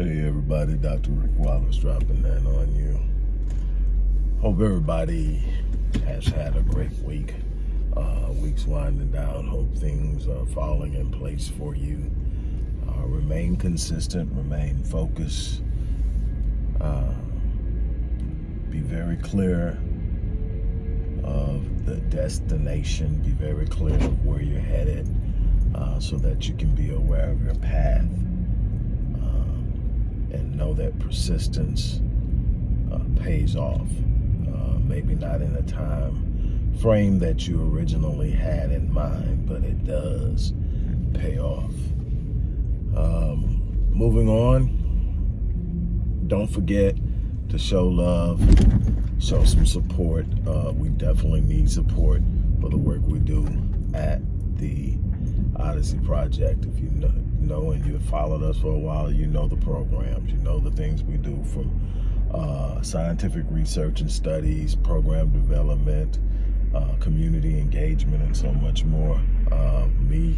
Hey everybody, Dr. Rick Wallace dropping that on you. Hope everybody has had a great week. Uh, week's winding down. Hope things are falling in place for you. Uh, remain consistent, remain focused. Uh, be very clear of the destination. Be very clear of where you're headed uh, so that you can be aware of your path know that persistence uh, pays off. Uh, maybe not in the time frame that you originally had in mind, but it does pay off. Um, moving on, don't forget to show love, show some support. Uh, we definitely need support for the work we do at the Odyssey Project. If you know, know and you've followed us for a while, you know the programs, you know the things we do from uh, scientific research and studies, program development, uh, community engagement, and so much more. Uh, me,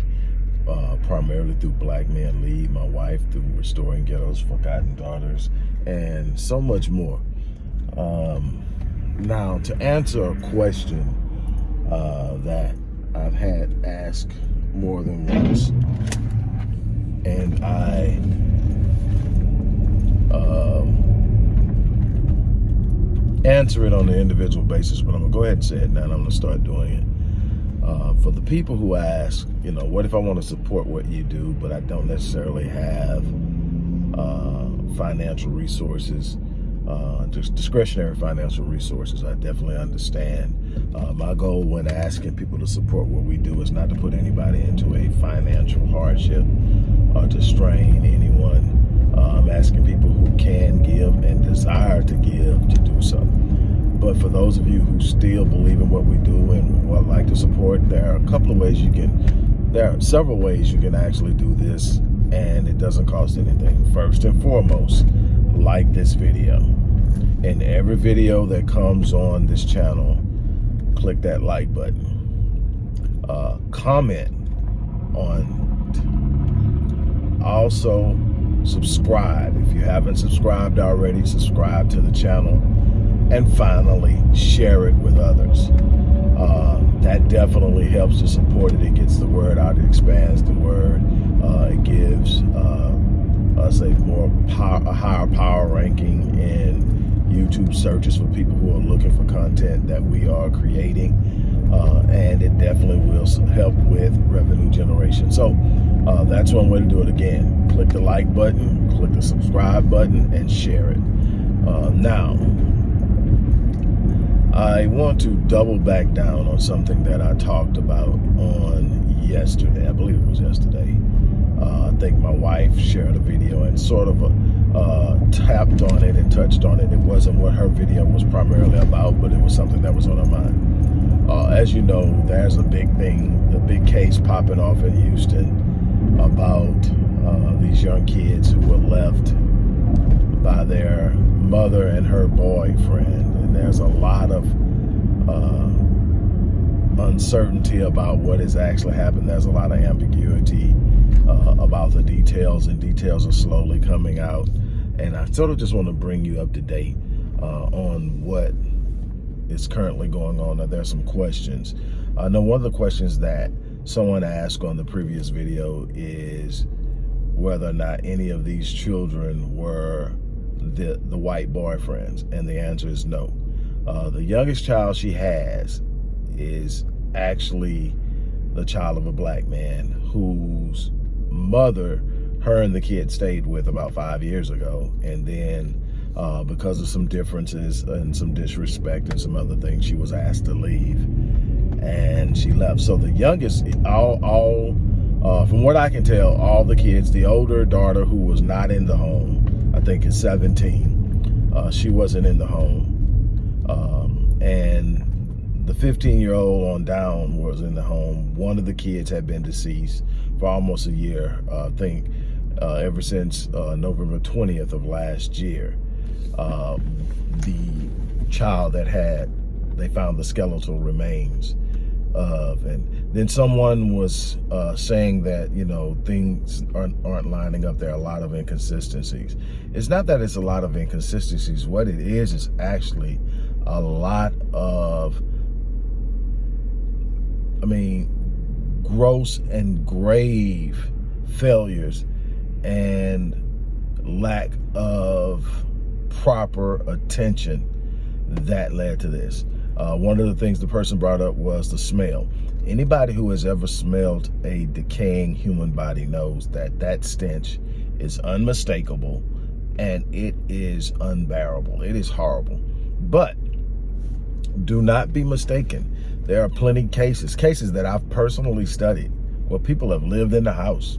uh, primarily through Black Men Lead, my wife through Restoring Ghetto's Forgotten Daughters, and so much more. Um, now, to answer a question uh, that I've had asked more than once, and I um, answer it on an individual basis, but I'm gonna go ahead and say it now. and I'm gonna start doing it. Uh, for the people who ask, you know, what if I want to support what you do, but I don't necessarily have uh, financial resources, uh, just discretionary financial resources, I definitely understand. Uh, my goal when asking people to support what we do is not to put anybody into a financial hardship or to strain anyone. Uh, I'm asking people who can give and desire to give to do so. But for those of you who still believe in what we do and would like to support, there are a couple of ways you can, there are several ways you can actually do this and it doesn't cost anything. First and foremost, like this video. In every video that comes on this channel, click that like button. Uh, comment on also, subscribe. If you haven't subscribed already, subscribe to the channel. And finally, share it with others. Uh, that definitely helps to support it. It gets the word out. It expands the word. Uh, it gives uh, us a more power, a higher power ranking in YouTube searches for people who are looking for content that we are creating. Uh, and it definitely will help with revenue generation. So uh, that's one way to do it again. Click the like button, click the subscribe button, and share it. Uh, now, I want to double back down on something that I talked about on yesterday. I believe it was yesterday. Uh, I think my wife shared a video and sort of uh, tapped on it and touched on it. It wasn't what her video was primarily about, but it was something that was on her mind. Uh, as you know, there's a big thing, a big case popping off in Houston about uh, these young kids who were left by their mother and her boyfriend. And there's a lot of uh, uncertainty about what has actually happened. There's a lot of ambiguity uh, about the details and details are slowly coming out. And I sort of just want to bring you up to date uh, on what is currently going on. Now, there's some questions. I know one of the questions that someone asked on the previous video is whether or not any of these children were the, the white boyfriends. And the answer is no. Uh, the youngest child she has is actually the child of a black man whose mother her and the kid stayed with about five years ago. And then uh, because of some differences and some disrespect and some other things, she was asked to leave and she left. So the youngest, all, all uh, from what I can tell, all the kids, the older daughter who was not in the home, I think is 17, uh, she wasn't in the home. Um, and the 15 year old on down was in the home. One of the kids had been deceased for almost a year, uh, I think, uh, ever since uh, November 20th of last year. Uh, the child that had, they found the skeletal remains of. And then someone was uh, saying that, you know, things aren't, aren't lining up. There are a lot of inconsistencies. It's not that it's a lot of inconsistencies. What it is is actually a lot of, I mean, gross and grave failures and lack of proper attention that led to this. Uh, one of the things the person brought up was the smell. Anybody who has ever smelled a decaying human body knows that that stench is unmistakable and it is unbearable. It is horrible. But do not be mistaken. There are plenty cases, cases that I've personally studied where people have lived in the house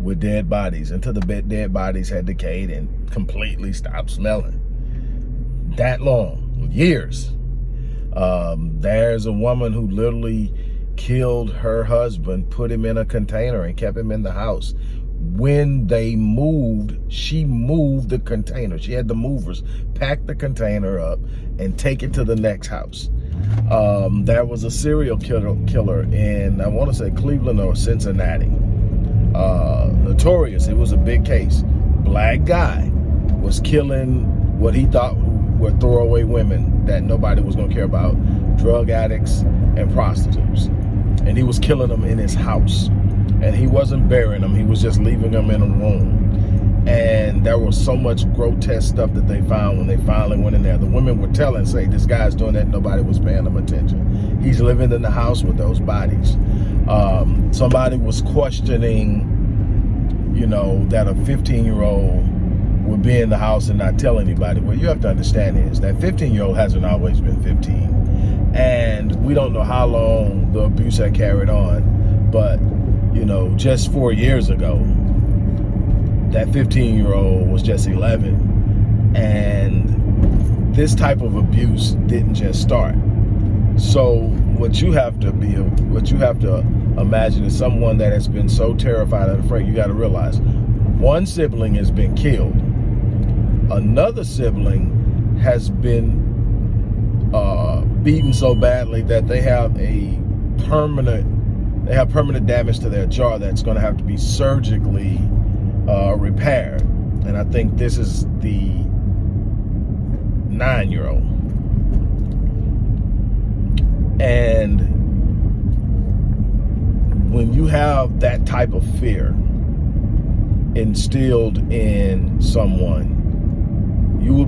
with dead bodies until the dead bodies had decayed and completely stopped smelling. That long, years. Um, there's a woman who literally killed her husband, put him in a container and kept him in the house. When they moved, she moved the container. She had the movers pack the container up and take it to the next house. Um, there was a serial killer, killer in, I want to say Cleveland or Cincinnati. Uh, notorious, it was a big case. Black guy was killing what he thought were throwaway women that nobody was gonna care about, drug addicts and prostitutes. And he was killing them in his house. And he wasn't burying them, he was just leaving them in a room. And there was so much grotesque stuff that they found when they finally went in there. The women were telling, say, this guy's doing that, nobody was paying him attention. He's living in the house with those bodies. Um, somebody was questioning, you know, that a 15 year old would be in the house and not tell anybody. What you have to understand is that 15 year old hasn't always been 15. And we don't know how long the abuse had carried on, but you know, just four years ago, that 15 year old was just 11. And this type of abuse didn't just start. So what you have to be, what you have to imagine is someone that has been so terrified and afraid, you got to realize one sibling has been killed another sibling has been uh, beaten so badly that they have a permanent, they have permanent damage to their jaw that's going to have to be surgically uh, repaired. And I think this is the nine-year-old. And when you have that type of fear instilled in someone,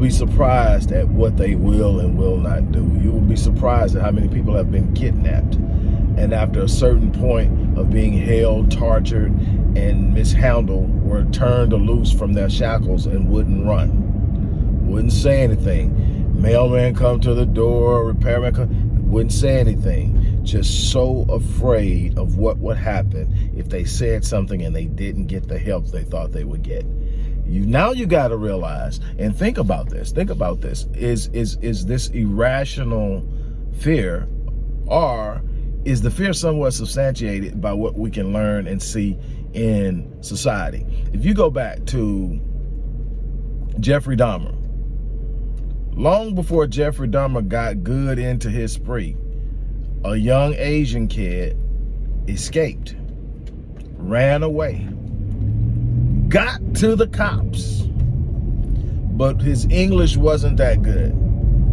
be surprised at what they will and will not do. You will be surprised at how many people have been kidnapped. And after a certain point of being held, tortured, and mishandled, were turned loose from their shackles and wouldn't run. Wouldn't say anything. Mailman come to the door, repairman come, wouldn't say anything. Just so afraid of what would happen if they said something and they didn't get the help they thought they would get. You now you got to realize and think about this. Think about this. Is is is this irrational fear or is the fear somewhat substantiated by what we can learn and see in society? If you go back to Jeffrey Dahmer, long before Jeffrey Dahmer got good into his spree, a young Asian kid escaped, ran away, got to the cops, but his English wasn't that good.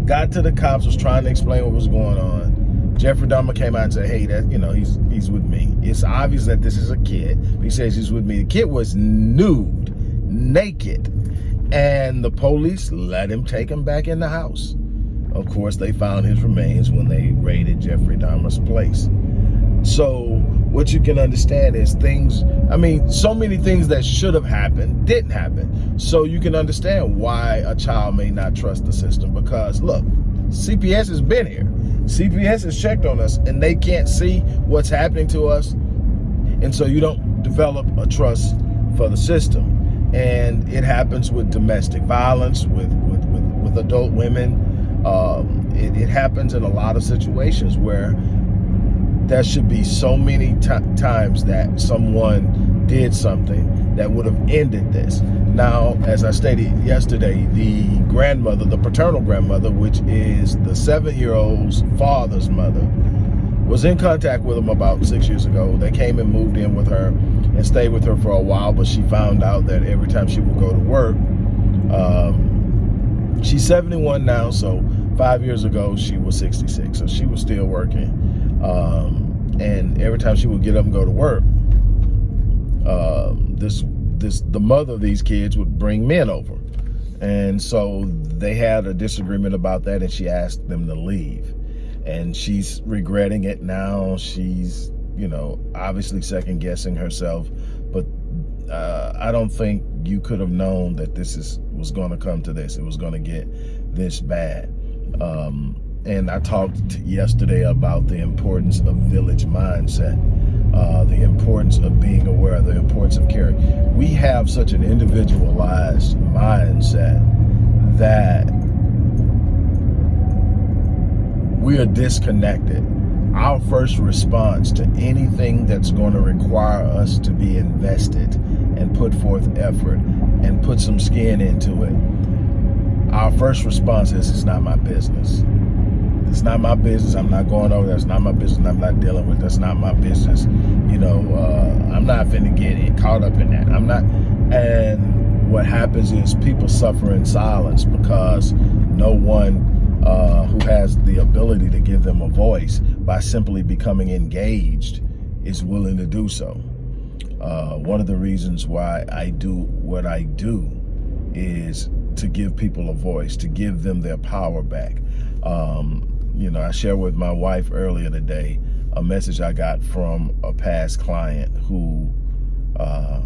Got to the cops, was trying to explain what was going on. Jeffrey Dahmer came out and said, hey, that you know, he's he's with me. It's obvious that this is a kid. He says he's with me. The kid was nude, naked, and the police let him take him back in the house. Of course, they found his remains when they raided Jeffrey Dahmer's place. So what you can understand is things, I mean, so many things that should have happened didn't happen. So you can understand why a child may not trust the system because look, CPS has been here. CPS has checked on us and they can't see what's happening to us. And so you don't develop a trust for the system. And it happens with domestic violence, with, with, with, with adult women. Um, it, it happens in a lot of situations where there should be so many times that someone did something that would have ended this. Now, as I stated yesterday, the grandmother, the paternal grandmother, which is the seven-year-old's father's mother, was in contact with him about six years ago. They came and moved in with her and stayed with her for a while, but she found out that every time she would go to work, um, she's 71 now, so five years ago she was 66, so she was still working. Um, and every time she would get up and go to work, uh, this this the mother of these kids would bring men over. And so they had a disagreement about that and she asked them to leave. And she's regretting it now. She's, you know, obviously second guessing herself. But uh, I don't think you could have known that this is was going to come to this. It was going to get this bad. Um, and I talked yesterday about the importance of village mindset uh, the importance of being aware, the importance of caring. We have such an individualized mindset that we are disconnected. Our first response to anything that's going to require us to be invested and put forth effort and put some skin into it, our first response is, it's not my business. It's not my business. I'm not going over. That's not my business. I'm not dealing with. That's not my business. You know, uh, I'm not finna get caught up in that. I'm not. And what happens is people suffer in silence because no one uh, who has the ability to give them a voice by simply becoming engaged is willing to do so. Uh, one of the reasons why I do what I do is to give people a voice, to give them their power back. Um, you know, I shared with my wife earlier today a message I got from a past client who uh,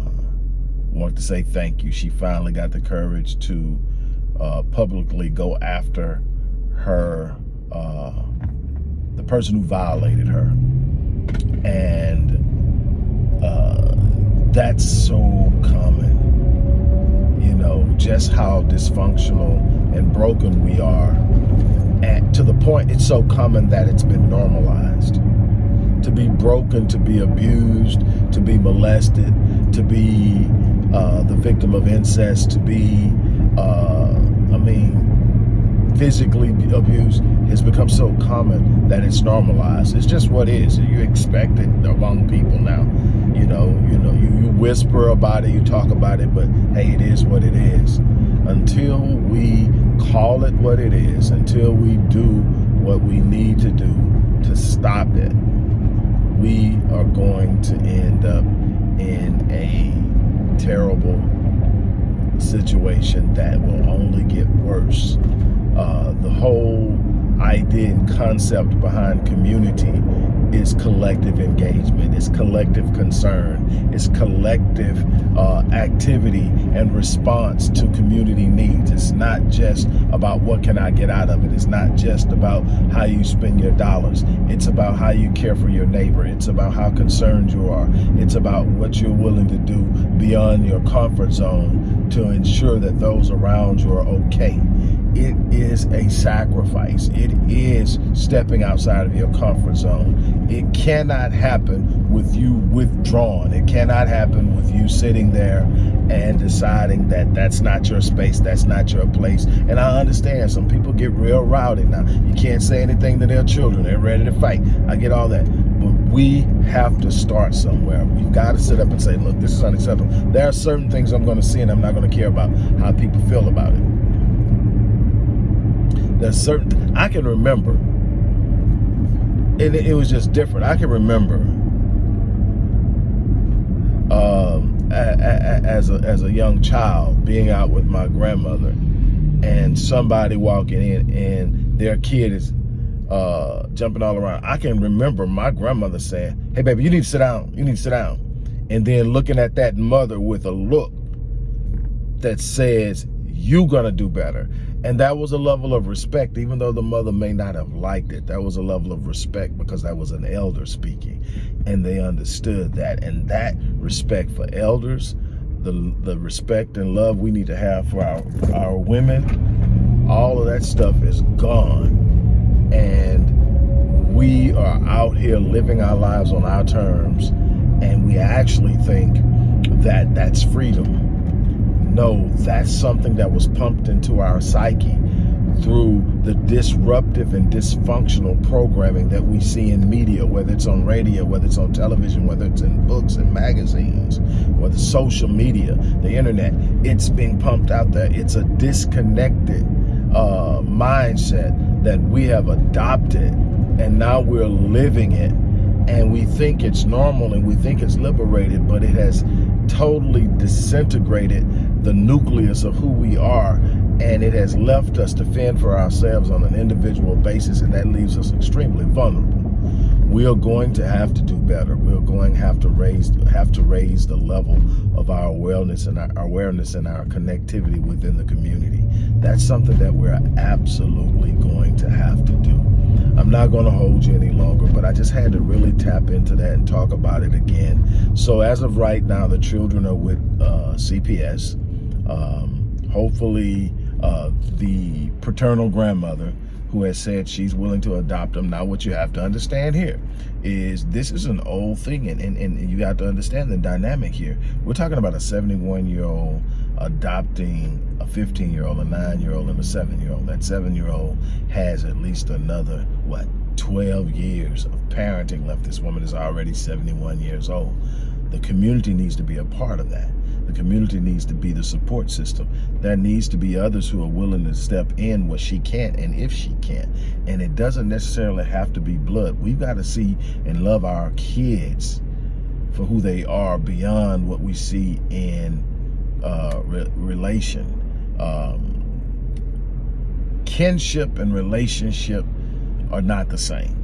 wanted to say thank you. She finally got the courage to uh, publicly go after her, uh, the person who violated her. And uh, that's so common, you know, just how dysfunctional and broken we are to the point it's so common that it's been normalized. To be broken, to be abused, to be molested, to be uh, the victim of incest, to be, uh, I mean, physically abused has become so common that it's normalized. It's just what is. You expect it among people now. You know, you know, you, you whisper about it, you talk about it, but hey, it is what it is. Until we call it what it is until we do what we need to do to stop it, we are going to end up in a terrible situation that will only get worse. Uh, the whole idea and concept behind community is collective engagement, it's collective concern, it's collective uh, activity and response to community needs. It's not just about what can I get out of it. It's not just about how you spend your dollars. It's about how you care for your neighbor. It's about how concerned you are. It's about what you're willing to do beyond your comfort zone to ensure that those around you are okay it is a sacrifice. It is stepping outside of your comfort zone. It cannot happen with you withdrawn. It cannot happen with you sitting there and deciding that that's not your space, that's not your place. And I understand some people get real rowdy now. You can't say anything to their children. They're ready to fight. I get all that. But we have to start somewhere. We've got to sit up and say, look, this is unacceptable. There are certain things I'm going to see and I'm not going to care about how people feel about it. There's certain, I can remember, and it, it was just different. I can remember um, as, a, as a young child being out with my grandmother and somebody walking in and their kid is uh, jumping all around. I can remember my grandmother saying, hey, baby, you need to sit down. You need to sit down. And then looking at that mother with a look that says, you gonna do better. And that was a level of respect, even though the mother may not have liked it. That was a level of respect because that was an elder speaking and they understood that. And that respect for elders, the, the respect and love we need to have for our, our women, all of that stuff is gone. And we are out here living our lives on our terms and we actually think that that's freedom no, that's something that was pumped into our psyche through the disruptive and dysfunctional programming that we see in media, whether it's on radio, whether it's on television, whether it's in books and magazines, whether social media, the internet. It's being pumped out there. It's a disconnected uh, mindset that we have adopted and now we're living it and we think it's normal and we think it's liberated, but it has totally disintegrated the nucleus of who we are and it has left us to fend for ourselves on an individual basis and that leaves us extremely vulnerable. We are going to have to do better. We're going to have to raise have to raise the level of our awareness and our awareness and our connectivity within the community. That's something that we're absolutely going to have to do. I'm not going to hold you any longer, but I just had to really tap into that and talk about it again. So as of right now, the children are with uh, CPS. Um, hopefully, uh, the paternal grandmother who has said she's willing to adopt them. Now, what you have to understand here is this is an old thing, and, and, and you have to understand the dynamic here. We're talking about a 71-year-old adopting a 15-year-old, a 9-year-old, and a 7-year-old. That 7-year-old has at least another, what, 12 years of parenting left. This woman is already 71 years old. The community needs to be a part of that. The community needs to be the support system. There needs to be others who are willing to step in what she can't and if she can't. And it doesn't necessarily have to be blood. We've got to see and love our kids for who they are beyond what we see in uh, re relation. Um, kinship and relationship are not the same.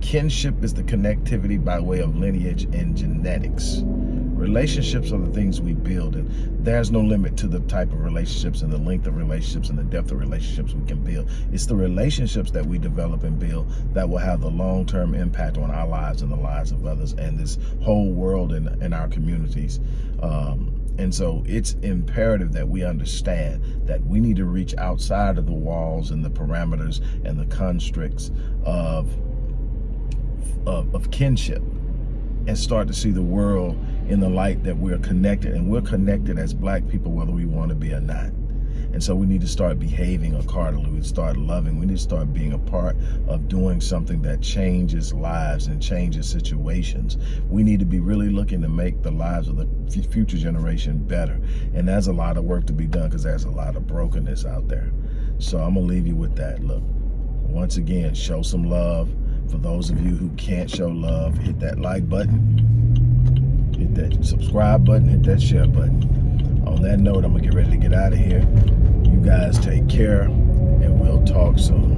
Kinship is the connectivity by way of lineage and genetics. Relationships are the things we build, and there's no limit to the type of relationships and the length of relationships and the depth of relationships we can build. It's the relationships that we develop and build that will have the long-term impact on our lives and the lives of others and this whole world and, in our communities. Um, and so it's imperative that we understand that we need to reach outside of the walls and the parameters and the constricts of, of, of kinship and start to see the world in the light that we're connected and we're connected as black people whether we want to be or not. And so we need to start behaving accordingly. We need to start loving. We need to start being a part of doing something that changes lives and changes situations. We need to be really looking to make the lives of the future generation better. And there's a lot of work to be done because there's a lot of brokenness out there. So i'm gonna leave you with that. Look once again show some love. For those of you who can't show love, hit that like button, hit that subscribe button, hit that share button. On that note, I'm gonna get ready to get out of here. You guys take care and we'll talk soon.